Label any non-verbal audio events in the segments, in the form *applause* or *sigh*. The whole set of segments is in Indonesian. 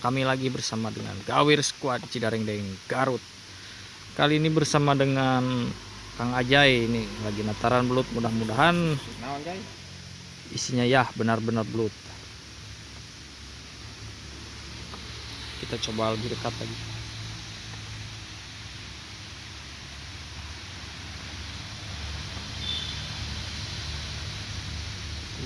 kami lagi bersama dengan Gawir Squad Cidareng Deng Garut. Kali ini bersama dengan Kang Ajay ini lagi nataran belut mudah-mudahan isinya ya benar-benar belut. Kita coba lebih dekat lagi.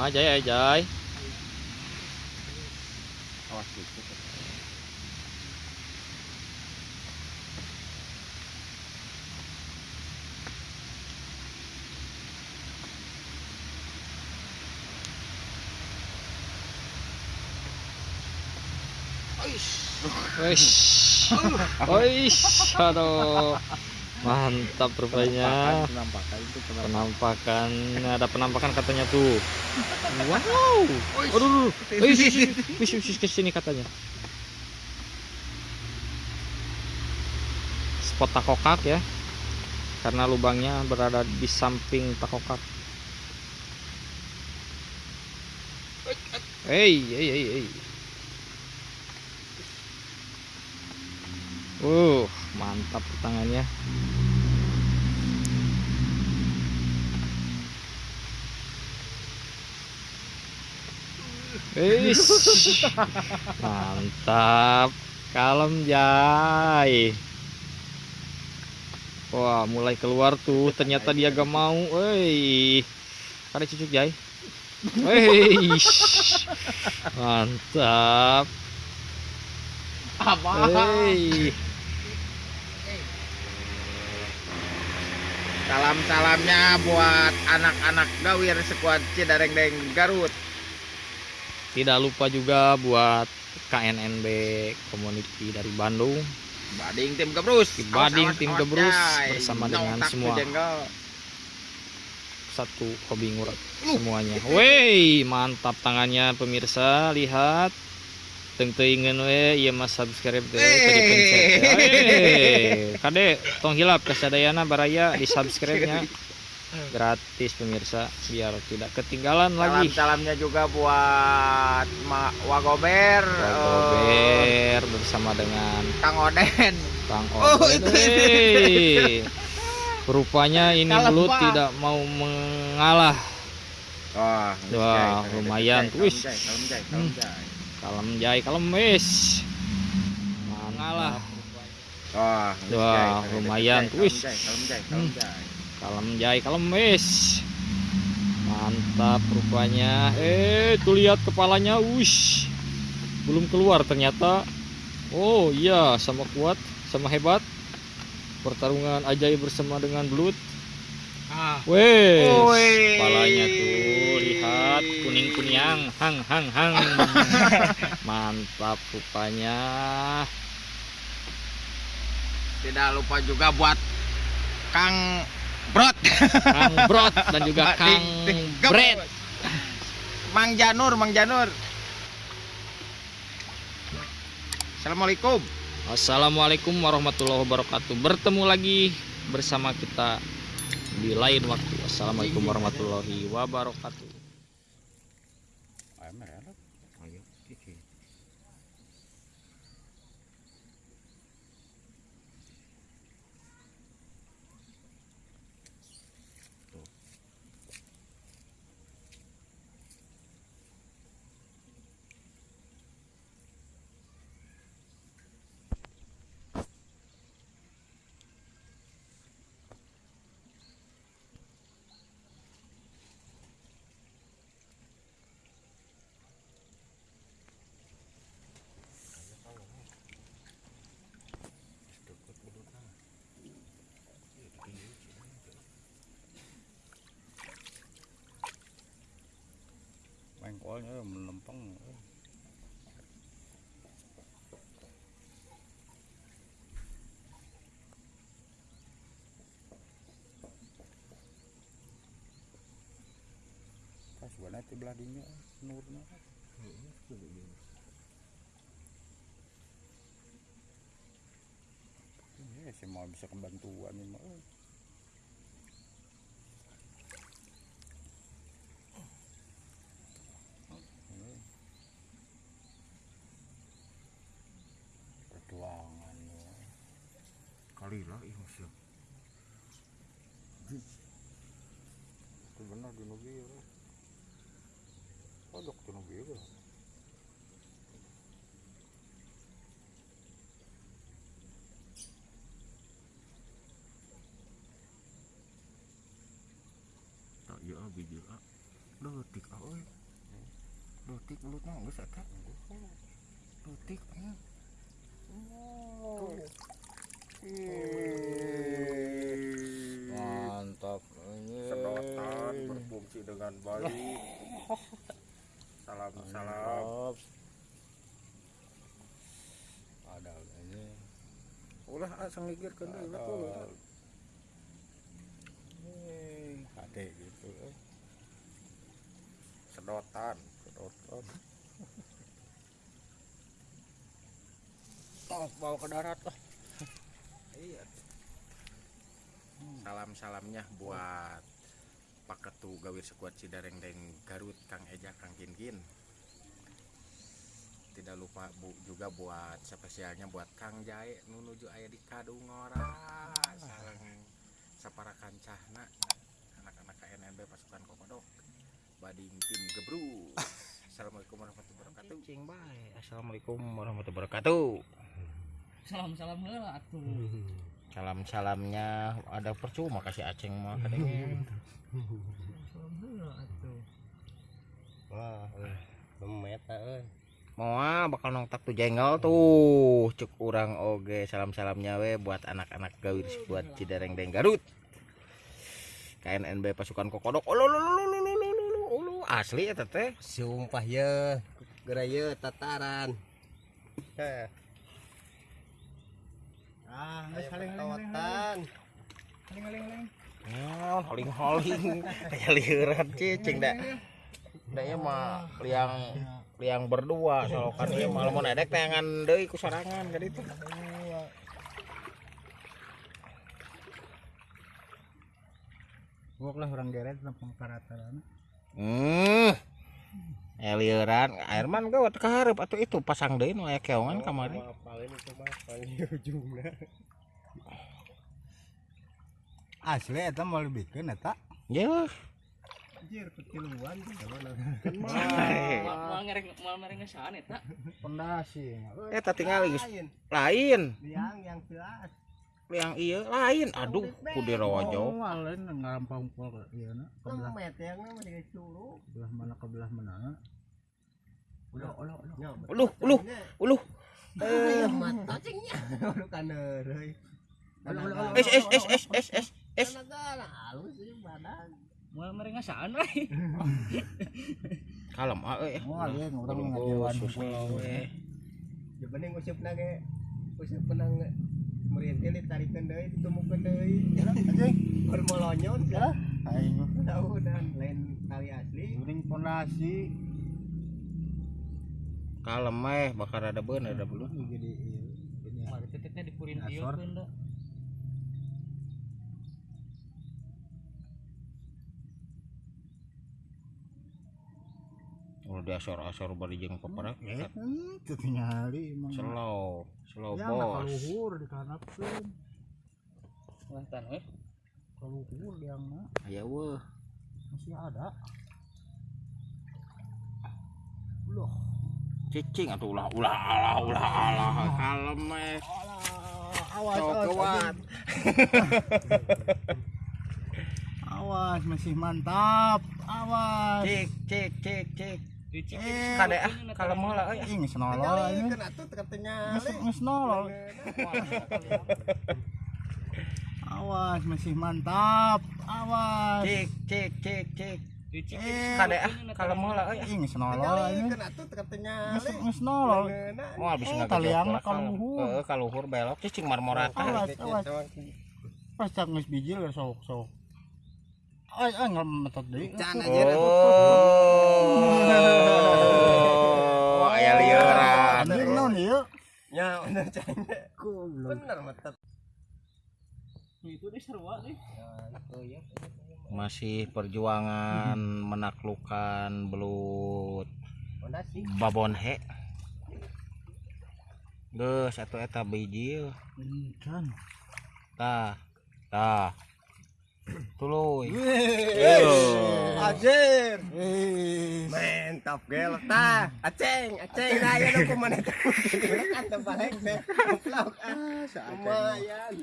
Ajay Ajay. Awas dikit. Wish. Wish. Aduh. Mantap rupanya. Penampakan itu penampakan. Penampakan ada penampakan katanya tuh. Wow. Aduh. Wish. Wish wish ke sini katanya. Spot takokak ya. Karena lubangnya berada di samping takokak. Hey, hey, hey, hey. Uh, mantap tangannya. Wis. *laughs* Mantap. Kalem Jai. Wah, mulai keluar tuh. Ternyata dia gak mau. Woi. Ada cucuk Jai. Wih. Mantap. Apa? Salam-salamnya buat anak-anak Gawir Squad Cidareng Deng Garut. Tidak lupa juga buat KNNB Community dari Bandung, Bading tim Gebrus. Bading tim Gebrus Jai. bersama dengan semua. satu hobi ngurat semuanya. Wey, mantap tangannya pemirsa, lihat. Teng teuingeun we ieu mah subscribe teh teu dipencet. Hey, kade tong hilap kasadayana baraya di subscribe-nya. Gratis pemirsa biar tidak ketinggalan lagi. Salam-salamnya juga buat Ma Wagober, eh, Wagober bersama dengan Kang Oden. Kang Oh, Oden. itu, Hey. Rupanya ini Pak. tidak mau mengalah. Wah, Wah, lumayan. Wis. Kalem jai, kalem wis. Mengalah. Wah, Wah, lumayan. Wis. Kalem jai, kalem jai. Kalem jai, kalem wis. Mantap rupanya. Eh, tuh lihat kepalanya. Wush. Belum keluar ternyata. Oh iya, sama kuat, sama hebat. Pertarungan ajaib bersama dengan belut. Ah. Wes, kepalanya tuh lihat kuning kuning hang hang hang. *laughs* Mantap rupanya. Tidak lupa juga buat Kang Brot. Kang Brot dan juga Kang Bret. Mang Janur, Mang Janur. Assalamualaikum. Assalamualaikum warahmatullahi wabarakatuh. Bertemu lagi bersama kita di lain waktu. Assalamualaikum warahmatullahi wabarakatuh. Camera. Mengkolnya melempeng. Pas warna itu belah dinya nurna. Ya, sih mau bisa kebantuan ini mah. Euy. Alila ih masya. Itu benar di nubi ya. Pojok di nubi ya. Tak iya biji ah. Letik ah oi. Letik mulutnya geus eta. Letik nya. Mantap. Sedotan berfungsi dengan baik. Salam salam. Ada ini. Ngigir kan deui lah ulah. Ade gitu. eh. Sedotan, sedotan. Oh, bawa ke darat lah. Iya. Salam salamnya buat Pak Ketu Gawir Sekuat Cidareng dan Garut Kang Eja Kang Kinkin. Tidak lupa bu juga buat spesialnya buat Kang Jae nunuju aya di Kadungora sareng sapara kancahna. Anak-anak KNNB pasukan Kokodok. Bading tim gebru. *laughs* Assalamualaikum warahmatullahi wabarakatuh. Cing bae. Assalamualaikum warahmatullahi wabarakatuh. salam salam heula atuh. Salam salamnya ada percuma kasih aceng mah kadang salam heula atuh. Wah, euy. Memeta Moa bakal nongtak tuh jengol tuh. Cek urang oge salam salamnya we buat anak-anak gawir buat Cidereng Deng Garut. KNNB pasukan kokodok. Ulu ulu ulu asli ya teh. Sumpah ye, geura ye tataran. Heh. ah Aya pertawatan. Nyaon holing holing *laughs* kayak liuran cicing dah dah ya mah liang liang berdua solokan dia malah mau nedek tangan deui ku sorangan ka ditu Gua lah orang geret lampung parataran. Hmm. Elieuran Airman gawat kaharep atuh itu pasang deui nu aya keongan kamari. Apalin itu mah paling ujungna. Asli eta mau lebihkeun eta. Ya. Anjir ketiluan tuh. Mal ngereng mal ngereng ngesaan eta. Pondasi. Eta tinggal geus Lain, liang yang jelas. Yang ieu lain. Aduh, ku di rawajo. Oh, lain ngarampang pol ieu na. Kebelah yang mah di curug. belah mana ke belah mana. Ulah ulah ulah. Nya, Uluh, uluh, uluh. Eh, mata cingnya. Lu kan euy. Es es es es es es. es. Halus badan. Mal ngereng ngesaan we. *laughs* Kalem ah euy. Oh, lain urang Belum ngajiwan khusus pulau. we. Ya bening usupna ge. Usup penang merintil ditarikeun deui, ditumukeun deui. Anjing, bermolonyon ya. Aing Tahu dan lain tali asli. uring pondasi Kalem eh bakar ada bener ada belum. jadi ieu. Ini Mal titiknya dipurin ieukeun da. Udah diasor-asor bari jeung peperak. Eh, itu tingali emang. Slow, slow Ya, bos. luhur di kanapkeun. Wah tan we. Kaluhur yang mah Aya weuh. masih ada. Loh, Cicing atuh ulah ulah alah ulah alah kalem eh. awas, awas, awas, masih mantap. Awas. Cik cik cik cik. Dicik. Eh, Kade ah kalem heula euy. Ih, geus nolol ini. Atuh katanya. Geus geus nolol. Awas, masih mantap. Awas. Cik cik. Dicik. Eh, Kade ah kalem heula euy. Ih, geus nolol ini. Kan atuh katanya. Geus geus nolol. Wah bisa Eh, gejok lah, kalem. kaluhur. Heeh, kaluhur belok cicing marmorata. Awas, awas. Pas cak geus bijil sok sok. Ay, deui. Can aja. Oh, aya lieuran. Anjing naon ieu? Ya, bener. Bener metet. Itu deh sarua deh. Masih perjuangan menaklukkan belut Fondasi. babon he. Geus atuh eta biji. Ini kan. Tah. Tah. Tuluy. Ajer. Mantap gel ta. Aceng, aceng na yan ako man ito. Kanta balik ah. Lumayan.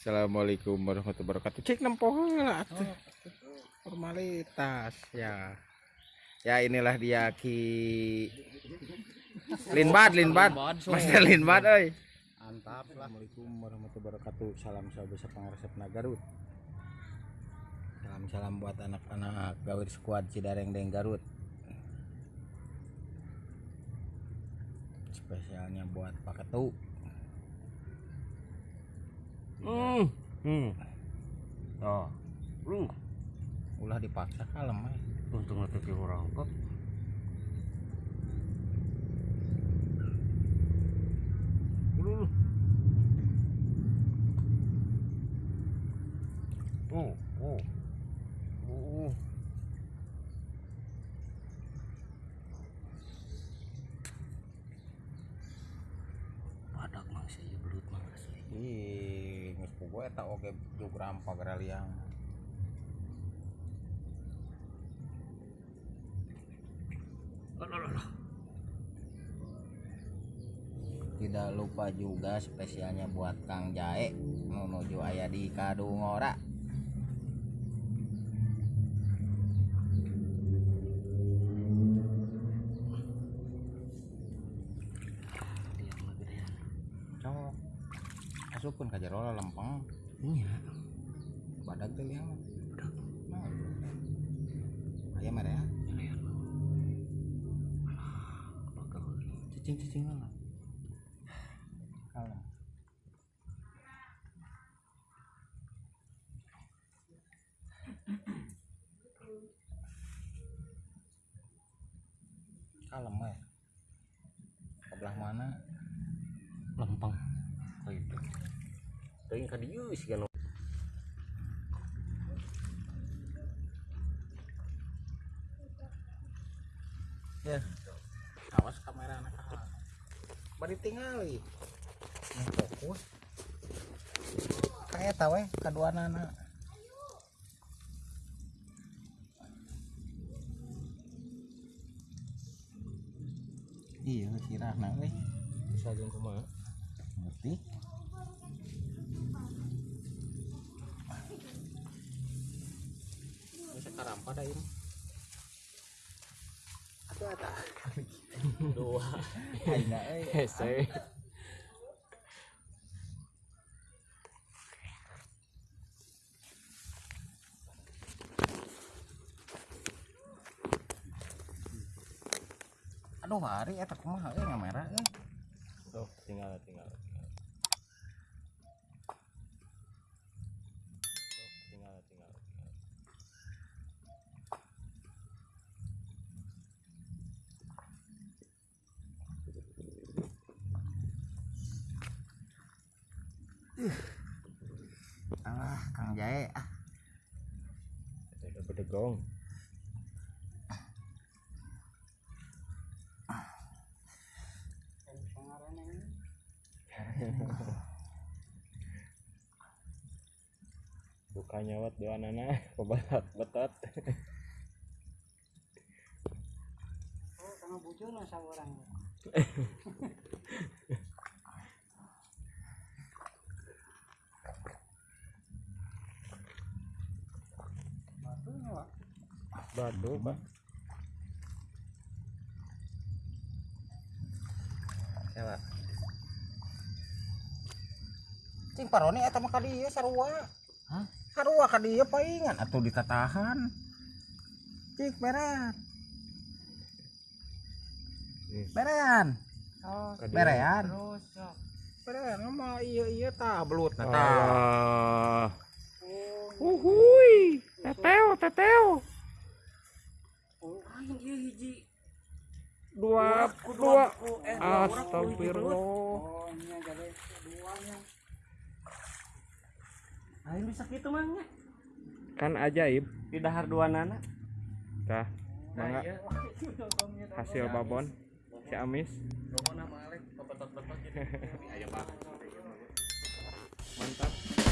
Assalamualaikum warahmatullahi wabarakatuh. Cek lah. atuh. Formalitas ya. Ya inilah dia Ki Linbad, Linbad. Master Linbad euy. Mantap lah. Assalamualaikum warahmatullahi wabarakatuh. Salam sahabat pangaresep Garut. Salam salam buat anak-anak Gawir Squad Cidareng Deng Garut. Spesialnya buat Pak Ketu. Hmm. Hmm. Oh. Lu Ulah dipaksa kalem eh. untung ngetik orang kok. Lu. Oh, oh. Oh. Padak mah sih belut mah sih. Ih, geus eta oge jugram pagaraliang. Tidak lupa juga spesialnya buat Kang Jae menuju aya di Kadungora. Cok. Asupun ka jero lempeng. Iya. Badag teh liang. Badag. Aya mere ya. Cicing-cicing lah. Kalem. Kalem ya. Sebelah mana? Lempeng. Oh itu. Teuing ka dieu sih kan. Ya. Awas kamera anak kakak. Bari tingali. Yang fokus. Kayak tahu eh kedua anak. Iya, kira anak euy. Bisa jeung kumaha? Ngerti? Sekarang pada ini. Aduh, ada. Dua. Hese. Aduh, hari eta kumaha euy ngamera euy. Tuh, tinggal tinggal. tinggal. Tuh, tinggal tinggal. tinggal. Ah, Kang Jae ah. Ada bedegong. Buka nyawat dua nana, kebalat betot. Sama bujur lah orang. *laughs* Badu, Pak. Salah. Cing paroni eta mah ka dieu sarua. Hah? Sarua ka dieu paingan atuh ditatahan. Cik berean. Hmm. Berean. Oh, sok. Berean mah iya iya tah belut nah tah. Ah. Uhuy, teteo, teteo. Oh, aing ieu hiji. Dua, dua. Astagfirullah. Oh, duanya. Aing bisa gitu mah nya. Kan ajaib. Di dahar dua nana. Tah, mangga iya. hasil babon si Amis. *laughs* Mantap.